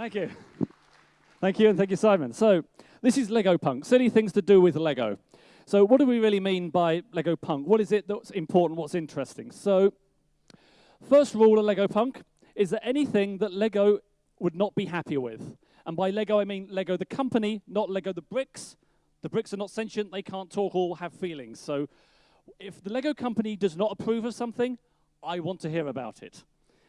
Thank you. Thank you, and thank you, Simon. So, this is Lego Punk, silly things to do with Lego. So, what do we really mean by Lego Punk? What is it that's important, what's interesting? So, first rule of Lego Punk is that anything that Lego would not be happy with, and by Lego I mean Lego the company, not Lego the bricks. The bricks are not sentient, they can't talk or have feelings. So, if the Lego company does not approve of something, I want to hear about it.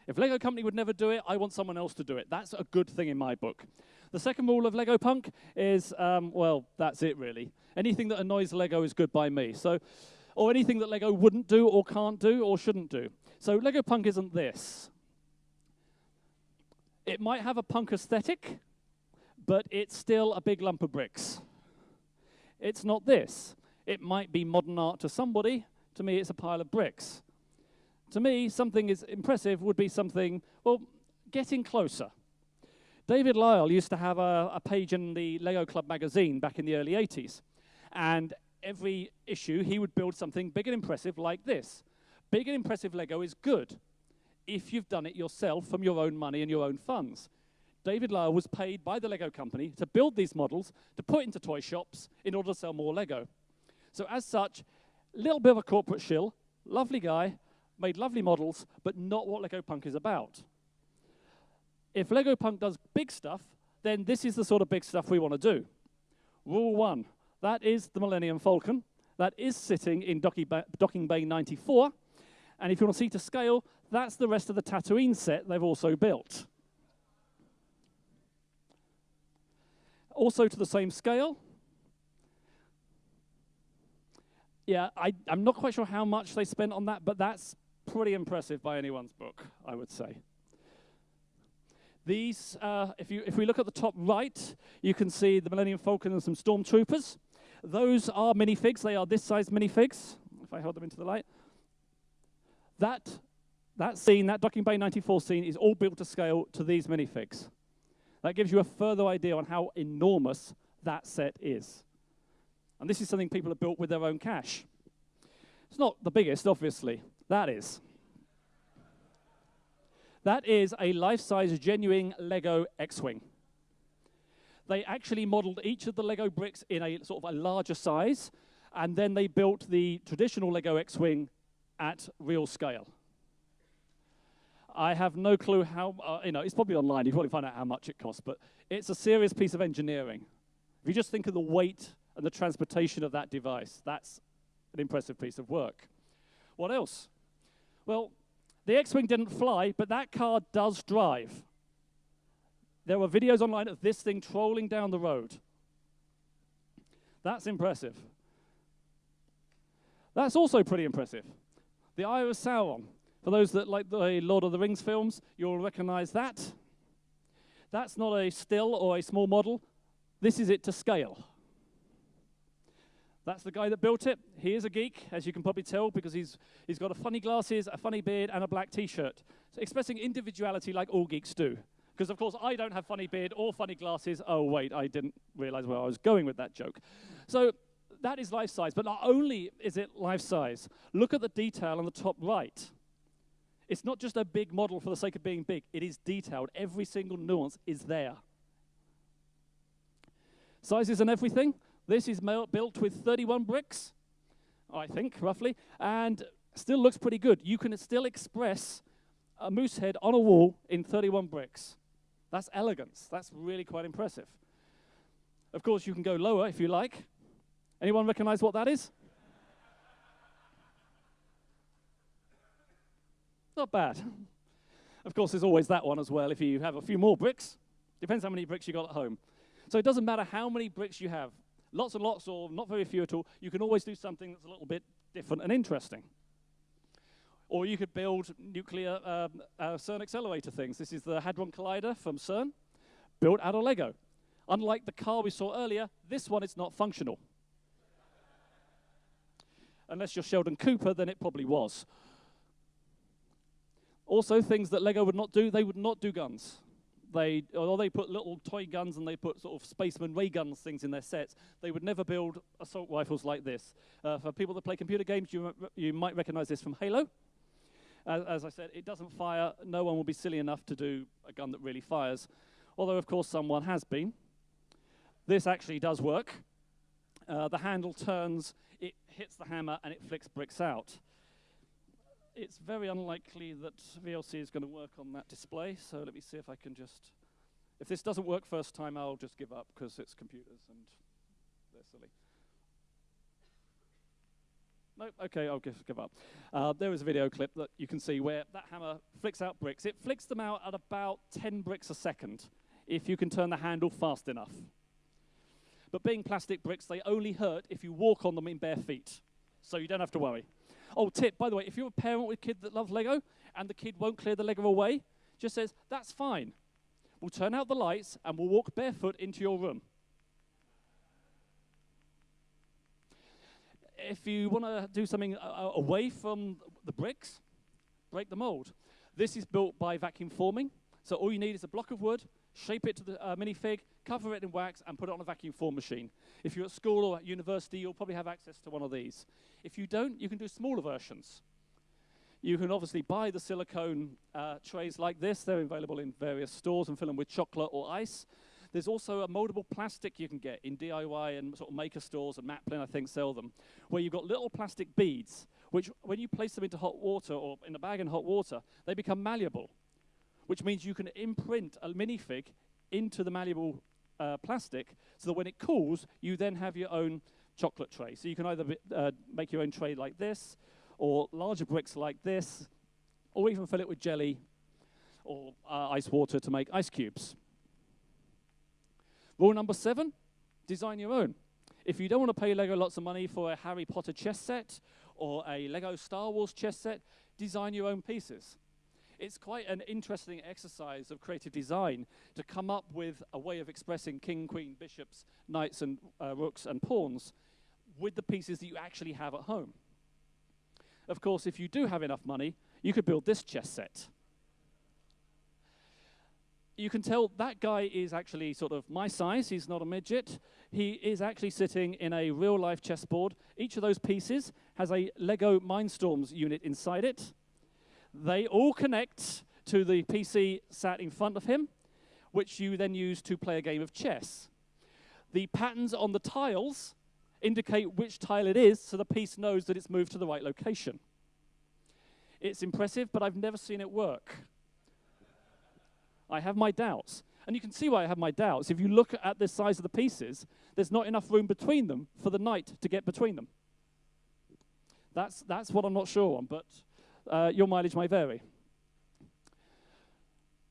If Lego Company would never do it, I want someone else to do it. That's a good thing in my book. The second rule of Lego Punk is, um, well, that's it really. Anything that annoys Lego is good by me. So, or anything that Lego wouldn't do or can't do or shouldn't do. So Lego Punk isn't this. It might have a punk aesthetic, but it's still a big lump of bricks. It's not this. It might be modern art to somebody. To me, it's a pile of bricks. To me, something is impressive would be something, well, getting closer. David Lyle used to have a, a, page in the Lego Club magazine back in the early 80s. And every issue, he would build something big and impressive like this. Big and impressive Lego is good if you've done it yourself from your own money and your own funds. David Lyle was paid by the Lego company to build these models, to put into toy shops in order to sell more Lego. So as such, little bit of a corporate shill, lovely guy, made lovely models, but not what Lego Punk is about. If Lego Punk does big stuff, then this is the sort of big stuff we want to do. Rule one, that is the Millennium Falcon. That is sitting in Docking Bay 94. And if you want to see to scale, that's the rest of the Tatooine set they've also built. Also to the same scale. Yeah, I, am not quite sure how much they spent on that, but that's pretty impressive by anyone's book, I would say. These, uh, if, you, if we look at the top right, you can see the Millennium Falcon and some stormtroopers. Those are minifigs. They are this size minifigs, if I hold them into the light. That, that scene, that Docking Bay 94 scene, is all built to scale to these minifigs. That gives you a further idea on how enormous that set is. And this is something people have built with their own cash. It's not the biggest, obviously, that is. That is a life-size genuine Lego X-Wing. They actually modeled each of the Lego bricks in a sort of a larger size, and then they built the traditional Lego X-Wing at real scale. I have no clue how, uh, you know, it's probably online, you probably find out how much it costs, but it's a serious piece of engineering. If you just think of the weight and the transportation of that device, that's an impressive piece of work. What else? Well, the X-Wing didn't fly, but that car does drive. There are videos online of this thing trolling down the road. That's impressive. That's also pretty impressive. The Eye of Sauron. For those that like the Lord of the Rings films, you'll recognize that. That's not a still or a small model. This is it to scale. That's the guy that built it. He is a geek, as you can probably tell, because he's, he's got a funny glasses, a funny beard, and a black t-shirt. So expressing individuality like all geeks do. Because, of course, I don't have funny beard or funny glasses. Oh, wait, I didn't realize where I was going with that joke. So that is life size. But not only is it life size, look at the detail on the top right. It's not just a big model for the sake of being big. It is detailed. Every single nuance is there. Sizes and everything. This is built with 31 bricks, I think, roughly, and still looks pretty good. You can still express a moose head on a wall in 31 bricks. That's elegance. That's really quite impressive. Of course, you can go lower if you like. Anyone recognize what that is? Not bad. Of course, there's always that one as well if you have a few more bricks. Depends how many bricks you got at home. So it doesn't matter how many bricks you have lots and lots or not very few at all, you can always do something that's a little bit different and interesting. Or you could build nuclear um, uh, CERN accelerator things. This is the Hadron Collider from CERN, built out of Lego. Unlike the car we saw earlier, this one is not functional. Unless you're Sheldon Cooper, then it probably was. Also, things that Lego would not do, they would not do guns they, although they put little toy guns and they put sort of spaceman ray guns things in their sets, they would never build assault rifles like this. Uh, for people that play computer games, you, you might recognize this from Halo. As, as I said, it doesn't fire. No one will be silly enough to do a gun that really fires. although of course someone has been. This actually does work. Uh, the handle turns, it hits the hammer, and it flicks bricks out. It's very unlikely that VLC is going to work on that display, so let me see if I can just... If this doesn't work first time, I'll just give up, because it's computers, and they're silly. Nope, okay, I'll give, give up. Uh, there is a video clip that you can see where that hammer flicks out bricks. It flicks them out at about 10 bricks a second, if you can turn the handle fast enough. But being plastic bricks, they only hurt if you walk on them in bare feet. So you don't have to worry. Oh, tip, by the way, if you're a parent with a kid that loves Lego and the kid won't clear the Lego away, just says, that's fine. We'll turn out the lights and we'll walk barefoot into your room. If you want to do something uh, uh, away from the bricks, break the mold. This is built by vacuum forming. So all you need is a block of wood, shape it to the uh, minifig, cover it in wax, and put it on a vacuum form machine. If you're at school or at university, you'll probably have access to one of these. If you don't, you can do smaller versions. You can obviously buy the silicone uh, trays like this. They're available in various stores and fill them with chocolate or ice. There's also a moldable plastic you can get in DIY and sort of maker stores, and Maplin, I think, sell them, where you've got little plastic beads, which when you place them into hot water or in a bag in hot water, they become malleable which means you can imprint a minifig into the malleable uh, plastic so that when it cools, you then have your own chocolate tray. So you can either uh, make your own tray like this, or larger bricks like this, or even fill it with jelly or uh, ice water to make ice cubes. Rule number seven, design your own. If you don't want to pay Lego lots of money for a Harry Potter chess set or a Lego Star Wars chess set, design your own pieces it's quite an interesting exercise of creative design to come up with a way of expressing king, queen, bishops, knights, and uh, rooks, and pawns with the pieces that you actually have at home. Of course, if you do have enough money, you could build this chess set. You can tell that guy is actually sort of my size. He's not a midget. He is actually sitting in a real-life chessboard. Each of those pieces has a Lego Mindstorms unit inside it. They all connect to the PC sat in front of him, which you then use to play a game of chess. The patterns on the tiles indicate which tile it is, so the piece knows that it's moved to the right location. It's impressive, but I've never seen it work. I have my doubts. And you can see why I have my doubts. If you look at the size of the pieces, there's not enough room between them for the knight to get between them. That's, that's what I'm not sure on, but uh, your mileage may vary.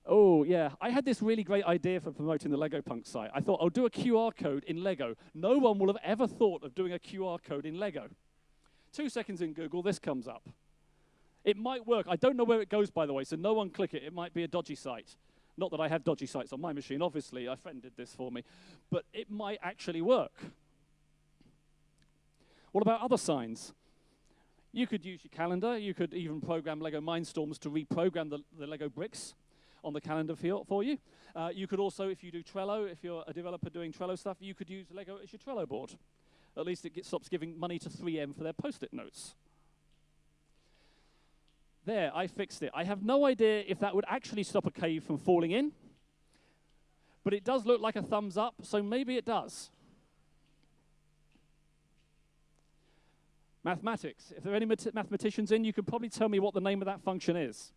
Oh, yeah. I had this really great idea for promoting the Lego Punk site. I thought, I'll do a QR code in Lego. No one will have ever thought of doing a QR code in Lego. Two seconds in Google, this comes up. It might work. I don't know where it goes, by the way, so no one click it. It might be a dodgy site. Not that I have dodgy sites on my machine, obviously. A friend did this for me. But it might actually work. What about other signs? You could use your calendar. You could even program Lego Mindstorms to reprogram the, the Lego bricks on the calendar for, for you. Uh, you could also, if you do Trello, if you're a developer doing Trello stuff, you could use Lego as your Trello board. At least it stops giving money to 3M for their post-it notes. There, I fixed it. I have no idea if that would actually stop a cave from falling in, but it does look like a thumbs up, so maybe it does. Mathematics. If there are any mathematicians in, you could probably tell me what the name of that function is.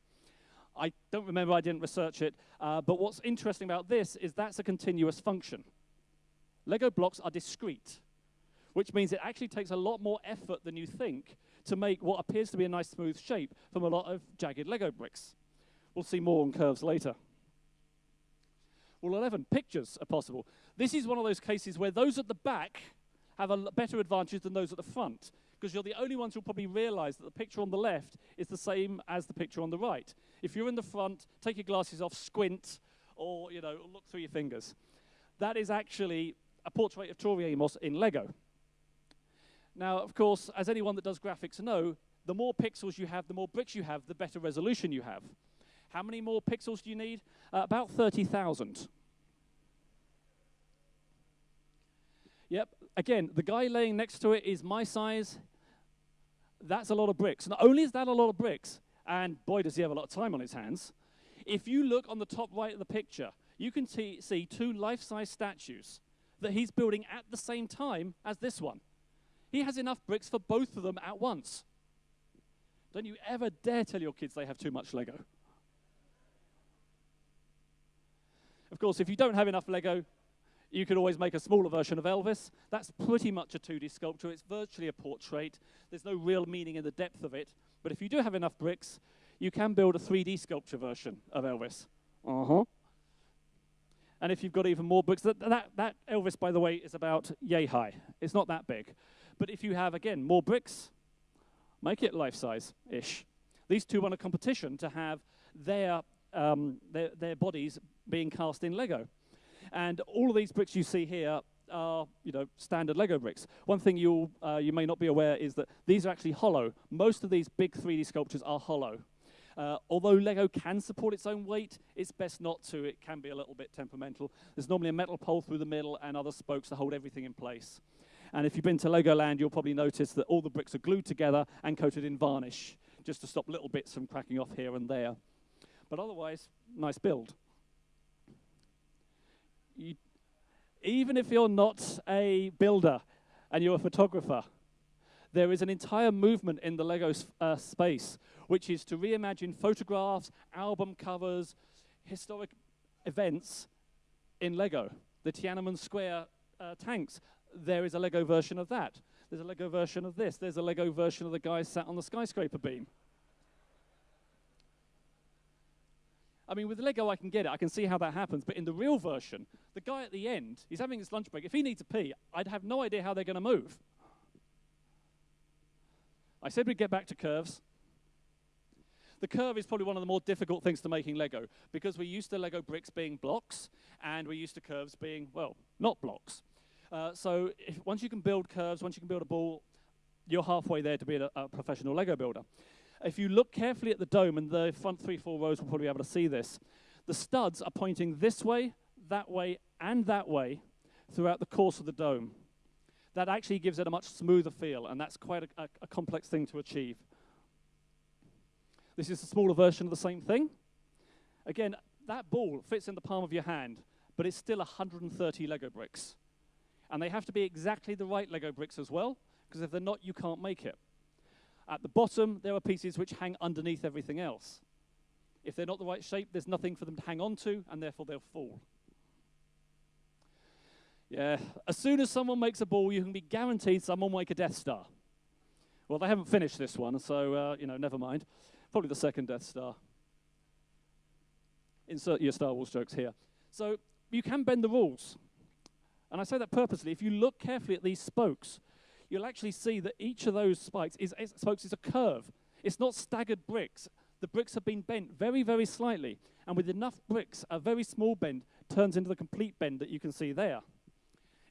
I don't remember, I didn't research it, uh, but what's interesting about this is that's a continuous function. Lego blocks are discrete, which means it actually takes a lot more effort than you think to make what appears to be a nice smooth shape from a lot of jagged Lego bricks. We'll see more on curves later. Rule 11, pictures are possible. This is one of those cases where those at the back have a better advantage than those at the front because you're the only ones who'll probably realize that the picture on the left is the same as the picture on the right. If you're in the front, take your glasses off, squint, or you know, look through your fingers. That is actually a portrait of Tori Amos in Lego. Now, of course, as anyone that does graphics know, the more pixels you have, the more bricks you have, the better resolution you have. How many more pixels do you need? Uh, about 30,000. Yep, again, the guy laying next to it is my size that's a lot of bricks. Not only is that a lot of bricks, and boy, does he have a lot of time on his hands, if you look on the top right of the picture, you can see two life-size statues that he's building at the same time as this one. He has enough bricks for both of them at once. Don't you ever dare tell your kids they have too much Lego. Of course, if you don't have enough Lego, you could always make a smaller version of Elvis. That's pretty much a 2D sculpture. It's virtually a portrait. There's no real meaning in the depth of it. But if you do have enough bricks, you can build a 3D sculpture version of Elvis. Uh huh. And if you've got even more bricks, that, that, that Elvis, by the way, is about yay high. It's not that big. But if you have, again, more bricks, make it life size ish. These two won a competition to have their, um, their, their bodies being cast in Lego. And all of these bricks you see here are, you know, standard Lego bricks. One thing you uh, you may not be aware is that these are actually hollow. Most of these big 3D sculptures are hollow. Uh, although Lego can support its own weight, it's best not to. It can be a little bit temperamental. There's normally a metal pole through the middle and other spokes to hold everything in place. And if you've been to Legoland, you'll probably notice that all the bricks are glued together and coated in varnish, just to stop little bits from cracking off here and there. But otherwise, nice build you, even if you're not a builder and you're a photographer, there is an entire movement in the Lego uh, space, which is to reimagine photographs, album covers, historic events in Lego. The Tiananmen Square uh, tanks, there is a Lego version of that. There's a Lego version of this. There's a Lego version of the guy sat on the skyscraper beam. I mean, with Lego, I can get it. I can see how that happens. But in the real version, the guy at the end, he's having his lunch break. If he needs a pee, I'd have no idea how they're going to move. I said we'd get back to curves. The curve is probably one of the more difficult things to make in Lego because we're used to Lego bricks being blocks and we're used to curves being, well, not blocks. Uh, so if, once you can build curves, once you can build a ball, you're halfway there to be a, a professional Lego builder. If you look carefully at the dome, and the front three, four rows will probably be able to see this, the studs are pointing this way, that way, and that way throughout the course of the dome. That actually gives it a much smoother feel, and that's quite a, a, a complex thing to achieve. This is a smaller version of the same thing. Again, that ball fits in the palm of your hand, but it's still 130 Lego bricks. And they have to be exactly the right Lego bricks as well, because if they're not, you can't make it. At the bottom, there are pieces which hang underneath everything else. If they're not the right shape, there's nothing for them to hang on to, and therefore they'll fall. Yeah, as soon as someone makes a ball, you can be guaranteed someone will make a Death Star. Well, they haven't finished this one, so, uh, you know, never mind. Probably the second Death Star. Insert your Star Wars jokes here. So you can bend the rules. And I say that purposely. If you look carefully at these spokes, you'll actually see that each of those spikes is, is, spokes is a curve. It's not staggered bricks. The bricks have been bent very, very slightly. And with enough bricks, a very small bend turns into the complete bend that you can see there.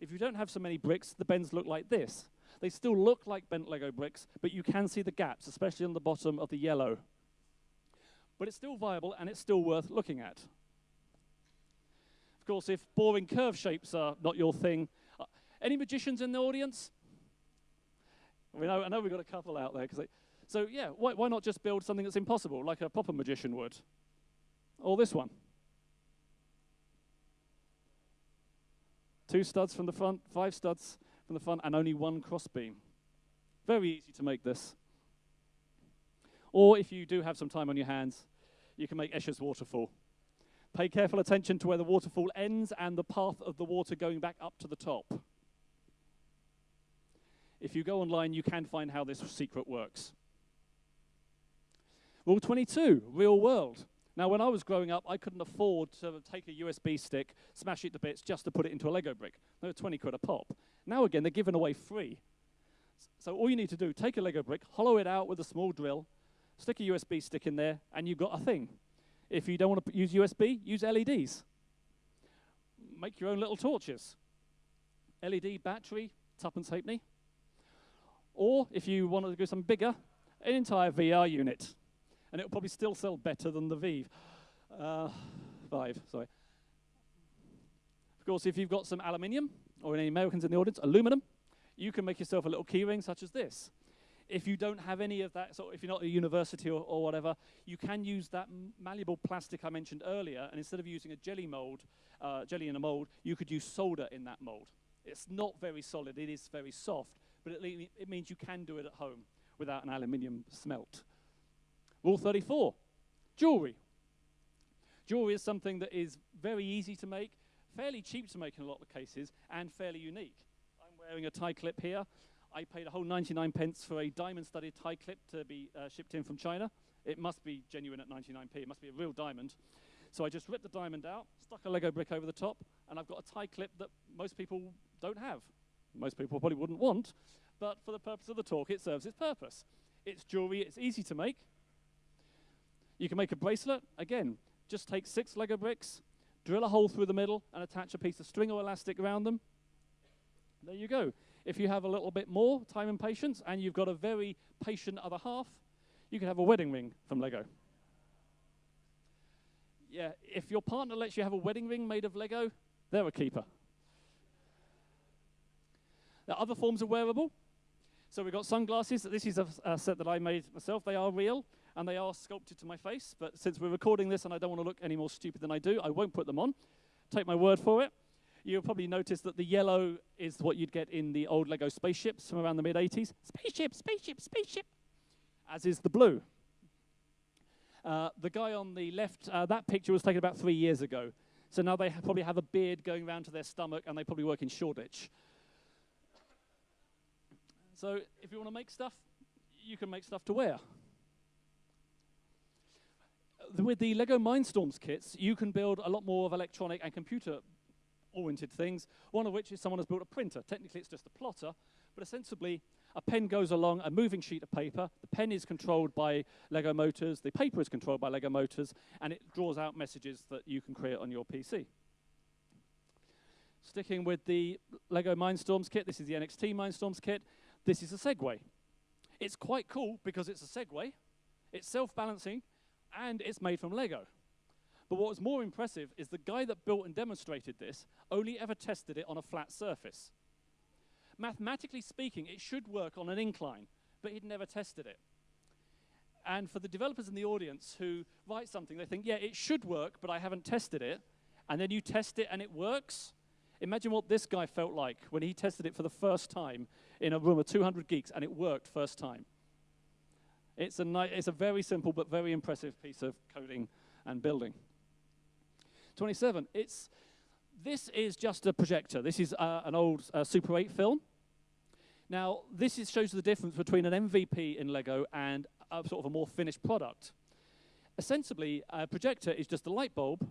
If you don't have so many bricks, the bends look like this. They still look like bent Lego bricks, but you can see the gaps, especially on the bottom of the yellow. But it's still viable and it's still worth looking at. Of course, if boring curve shapes are not your thing, uh, any magicians in the audience? We know, I know we've got a couple out there. They, so, yeah, why, why not just build something that's impossible, like a proper magician would? Or this one. Two studs from the front, five studs from the front, and only one crossbeam. Very easy to make this. Or if you do have some time on your hands, you can make Escher's waterfall. Pay careful attention to where the waterfall ends and the path of the water going back up to the top. If you go online, you can find how this secret works. Rule 22, real world. Now, when I was growing up, I couldn't afford to take a USB stick, smash it to bits just to put it into a Lego brick. They were 20 quid a pop. Now, again, they're given away free. So all you need to do, take a Lego brick, hollow it out with a small drill, stick a USB stick in there, and you've got a thing. If you don't want to use USB, use LEDs. Make your own little torches. LED battery, tuppence halfpenny. Or if you wanted to go something bigger, an entire VR unit. And it'll probably still sell better than the Vive. Uh, Vive, sorry. Of course, if you've got some aluminium, or any Americans in the audience, aluminum, you can make yourself a little keyring such as this. If you don't have any of that, so if you're not a university or, or whatever, you can use that malleable plastic I mentioned earlier, and instead of using a jelly mold, uh, jelly in a mold, you could use solder in that mold. It's not very solid, it is very soft, but it, it means you can do it at home without an aluminium smelt. Rule 34, jewelry. Jewelry is something that is very easy to make, fairly cheap to make in a lot of cases, and fairly unique. I'm wearing a tie clip here. I paid a whole 99 pence for a diamond-studded tie clip to be uh, shipped in from China. It must be genuine at 99p. It must be a real diamond. So I just ripped the diamond out, stuck a Lego brick over the top, and I've got a tie clip that most people don't have. Most people probably wouldn't want, but for the purpose of the talk, it serves its purpose. It's jewelry, it's easy to make. You can make a bracelet. Again, just take six Lego bricks, drill a hole through the middle, and attach a piece of string or elastic around them. There you go. If you have a little bit more time and patience, and you've got a very patient other half, you can have a wedding ring from Lego yeah, if your partner lets you have a wedding ring made of Lego, they're a keeper. There are other forms of wearable. So we've got sunglasses. This is a, a, set that I made myself. They are real, and they are sculpted to my face. But since we're recording this and I don't want to look any more stupid than I do, I won't put them on. Take my word for it. You'll probably notice that the yellow is what you'd get in the old Lego spaceships from around the mid-80s. Spaceship, spaceship, spaceship. As is the blue. Uh, the guy on the left, uh, that picture was taken about three years ago. So now they ha probably have a beard going around to their stomach and they probably work in Shoreditch. So if you want to make stuff, you can make stuff to wear. Uh, with the LEGO Mindstorms kits, you can build a lot more of electronic and computer oriented things, one of which is someone has built a printer. Technically, it's just a plotter, but ostensibly, a pen goes along a moving sheet of paper. The pen is controlled by Lego motors. The paper is controlled by Lego motors. And it draws out messages that you can create on your PC. Sticking with the Lego Mindstorms kit, this is the NXT Mindstorms kit. This is a Segway. It's quite cool because it's a Segway. It's self-balancing, and it's made from Lego. But what was more impressive is the guy that built and demonstrated this only ever tested it on a flat surface mathematically speaking, it should work on an incline, but he'd never tested it. And for the developers in the audience who write something, they think, yeah, it should work, but I haven't tested it. And then you test it and it works. Imagine what this guy felt like when he tested it for the first time in a room of 200 geeks and it worked first time. It's a, it's a very simple but very impressive piece of coding and building. 27, it's this is just a projector. This is uh, an old uh, Super 8 film. Now, this is, shows the difference between an MVP in LEGO and a, sort of a more finished product. Ostensibly, a projector is just a light bulb,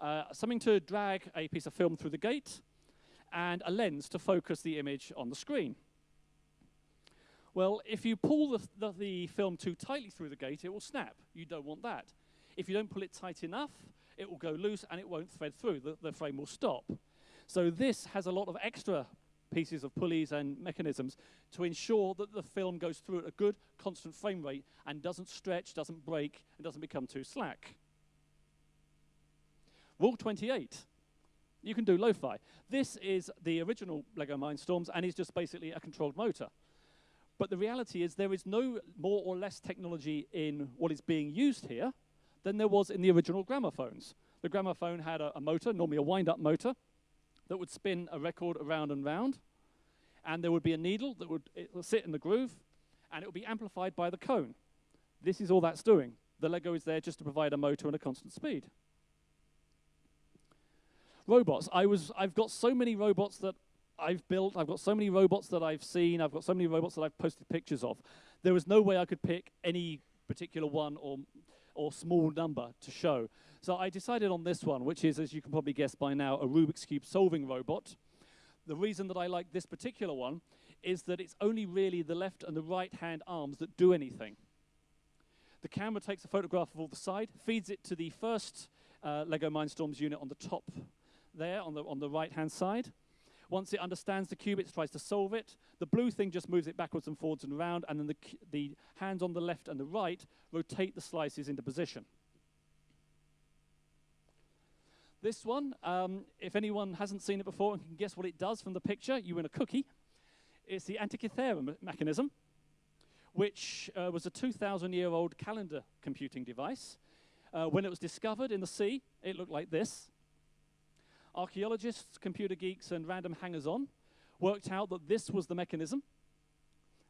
uh, something to drag a piece of film through the gate, and a lens to focus the image on the screen. Well, if you pull the, the, the film too tightly through the gate, it will snap. You don't want that. If you don't pull it tight enough, it will go loose and it won't thread through. The, the frame will stop. So this has a lot of extra pieces of pulleys and mechanisms to ensure that the film goes through at a good constant frame rate and doesn't stretch, doesn't break, and doesn't become too slack. Rule 28. You can do lo-fi. This is the original LEGO Mindstorms, and it's just basically a controlled motor. But the reality is there is no more or less technology in what is being used here than there was in the original gramophones. The gramophone had a, a motor, normally a wind-up motor, that would spin a record around and round, and there would be a needle that would sit in the groove, and it would be amplified by the cone. This is all that's doing. The Lego is there just to provide a motor and a constant speed. Robots. I was, I've got so many robots that I've built. I've got so many robots that I've seen. I've got so many robots that I've posted pictures of. There was no way I could pick any particular one or or small number to show. So I decided on this one, which is, as you can probably guess by now, a Rubik's Cube solving robot. The reason that I like this particular one is that it's only really the left and the right hand arms that do anything. The camera takes a photograph of all the side, feeds it to the first uh, LEGO Mindstorms unit on the top there, on the, on the right-hand side. Once it understands the cube, it tries to solve it. The blue thing just moves it backwards and forwards and around, and then the, the hands on the left and the right rotate the slices into position. This one, um, if anyone hasn't seen it before and can guess what it does from the picture, you win a cookie. It's the Antikythera mechanism. which uh, was a 2,000 year old calendar computing device. Uh, when it was discovered in the sea, it looked like this. Archaeologists, computer geeks, and random hangers on worked out that this was the mechanism.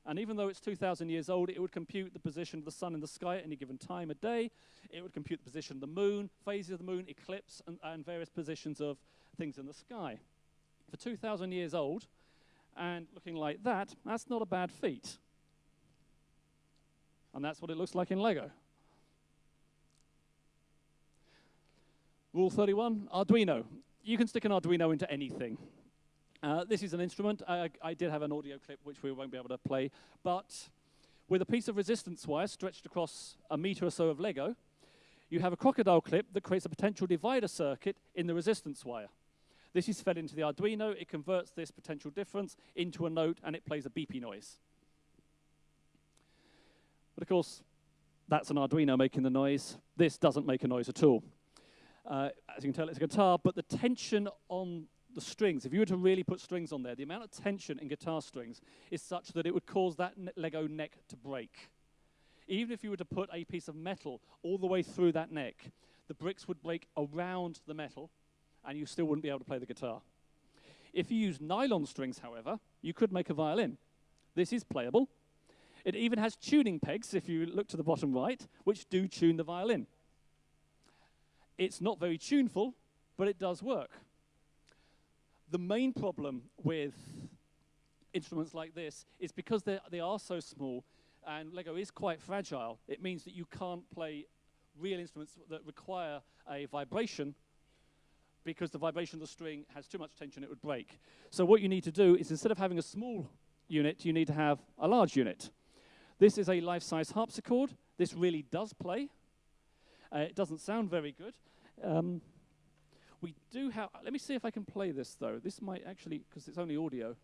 And even though it's 2,000 years old, it would compute the position of the sun in the sky at any given time of day. It would compute the position of the moon, phases of the moon, eclipse, and, and various positions of things in the sky. For 2,000 years old, and looking like that, that's not a bad feat. And that's what it looks like in Lego. Rule 31, Arduino. You can stick an Arduino into anything. Uh, this is an instrument. I, I, did have an audio clip which we won't be able to play, but with a piece of resistance wire stretched across a meter or so of Lego, you have a crocodile clip that creates a potential divider circuit in the resistance wire. This is fed into the Arduino. It converts this potential difference into a note, and it plays a beepy noise. But of course, that's an Arduino making the noise. This doesn't make a noise at all. Uh, as you can tell, it's a guitar, but the tension on the strings, if you were to really put strings on there, the amount of tension in guitar strings is such that it would cause that Lego neck to break. Even if you were to put a piece of metal all the way through that neck, the bricks would break around the metal, and you still wouldn't be able to play the guitar. If you use nylon strings, however, you could make a violin. This is playable. It even has tuning pegs, if you look to the bottom right, which do tune the violin. It's not very tuneful, but it does work. The main problem with instruments like this is because they are so small and Lego is quite fragile, it means that you can't play real instruments that require a vibration because the vibration of the string has too much tension, it would break. So what you need to do is instead of having a small unit, you need to have a large unit. This is a life-size harpsichord. This really does play. Uh, it doesn't sound very good. Um, we do have, let me see if I can play this though. This might actually, because it's only audio.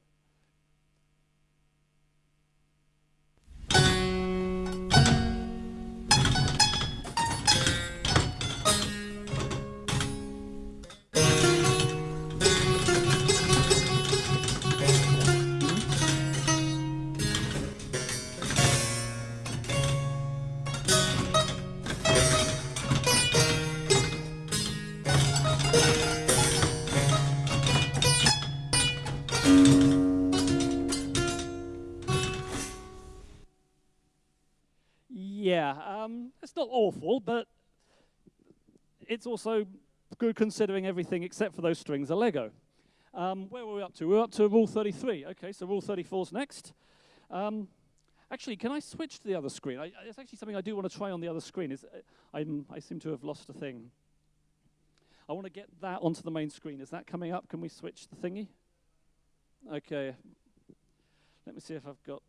Not awful, but it's also good considering everything except for those strings are Lego. Um, where were we up to? We're up to Rule 33. Okay, so Rule 34 is next. Um, actually, can I switch to the other screen? I, it's actually something I do want to try on the other screen. Is, uh, i seem to have lost a thing. I want to get that onto the main screen. Is that coming up? Can we switch the thingy? Okay. Let me see if I've got...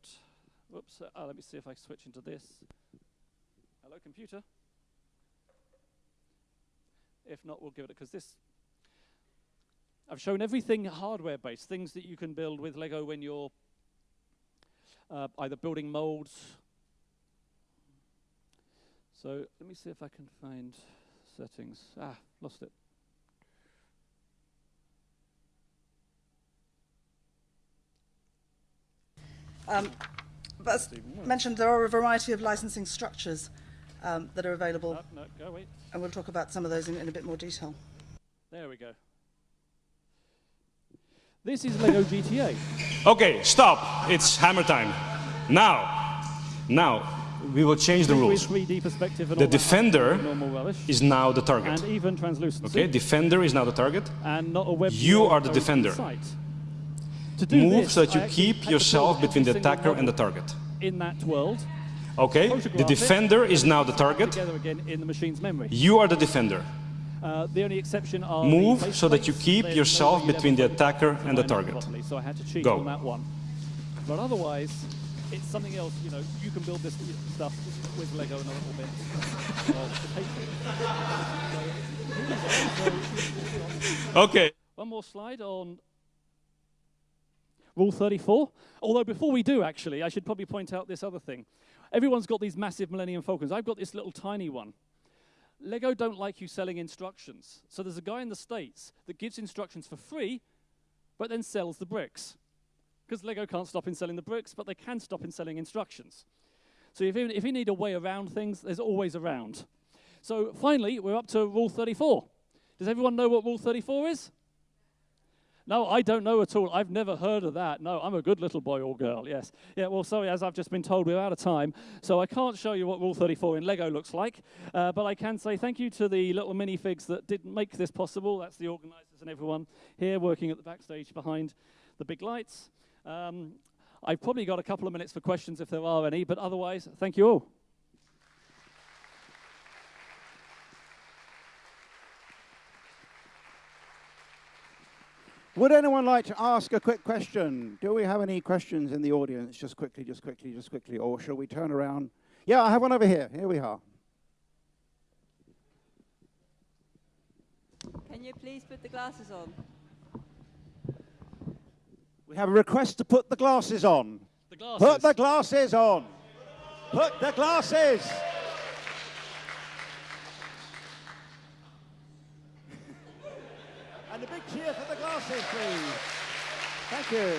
Whoops. Uh, let me see if I switch into this. Hello, computer. If not, we'll give it, because this, I've shown everything hardware-based, things that you can build with Lego when you're uh, either building molds. So let me see if I can find settings. Ah, lost it. Um, but as mentioned, there are a variety of licensing structures um, that are available. No, no, go wait. And we'll talk about some of those in, in a bit more detail. There we go. This is Lego GTA. Okay, stop. It's hammer time. Now, now, we will change the rules. the defender is now the target. And even translucency. Okay, defender is now the target. And not a web you are the defender. Move this, so that you keep yourself between the attacker and the target. In that world, Okay, the defender is now the target. You are the defender. Uh, the only exception are Move so that you keep yourself between the attacker and the target. So I had to cheat Go. on that one. But otherwise, it's something else. You know, you can build this stuff with Lego and a little bit. okay. One more slide on Rule 34. Although before we do, actually, I should probably point out this other thing. Everyone's got these massive Millennium Falcons. I've got this little tiny one. Lego don't like you selling instructions. So there's a guy in the States that gives instructions for free, but then sells the bricks. Because Lego can't stop in selling the bricks, but they can stop in selling instructions. So if you, if you need a way around things, there's always around. So finally, we're up to Rule 34. Does everyone know what Rule 34 is? No, I don't know at all. I've never heard of that. No, I'm a good little boy or girl, yes. Yeah, well, sorry, as I've just been told, we're out of time. So I can't show you what Rule 34 in Lego looks like. Uh, but I can say thank you to the little minifigs that did make this possible. That's the organisers and everyone here working at the backstage behind the big lights. Um, I've probably got a couple of minutes for questions if there are any, but otherwise, thank you all. Would anyone like to ask a quick question? Do we have any questions in the audience? Just quickly, just quickly, just quickly. Or shall we turn around? Yeah, I have one over here. Here we are. Can you please put the glasses on? We have a request to put the glasses on. The glasses. Put the glasses on. Put the glasses. And a big cheer please. Thank you.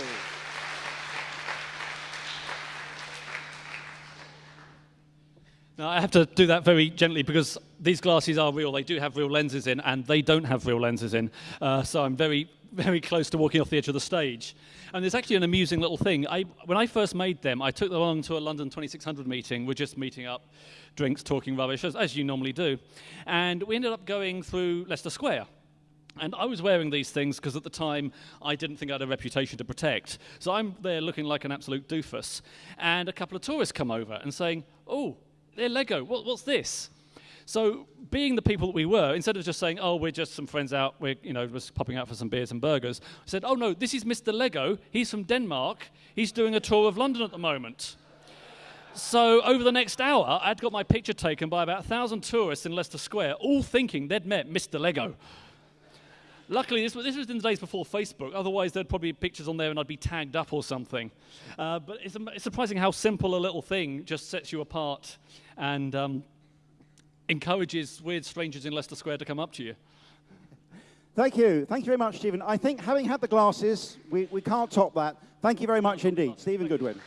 Now, I have to do that very gently because these glasses are real. They do have real lenses in, and they don't have real lenses in. Uh, so I'm very, very close to walking off the edge of the stage. And there's actually an amusing little thing. I, when I first made them, I took them along to a London 2600 meeting. We're just meeting up, drinks, talking rubbish, as, as you normally do. And we ended up going through Leicester Square. And I was wearing these things because at the time I didn't think I had a reputation to protect. So I'm there looking like an absolute doofus. And a couple of tourists come over and saying, Oh, they're Lego. What, what's this? So, being the people that we were, instead of just saying, "Oh, we're just some friends out, we're you know just popping out for some beers and burgers," I said, "Oh no, this is Mr. Lego. He's from Denmark. He's doing a tour of London at the moment." So over the next hour, I'd got my picture taken by about a thousand tourists in Leicester Square, all thinking they'd met Mr. Lego. Luckily, this was, this was in the days before Facebook. Otherwise, there'd probably be pictures on there and I'd be tagged up or something. Uh, but it's, it's, surprising how simple a little thing just sets you apart and um, encourages weird strangers in Leicester Square to come up to you. Thank you. Thank you very much, Stephen. I think having had the glasses, we, we can't top that. Thank you very much indeed. Stephen Goodwin.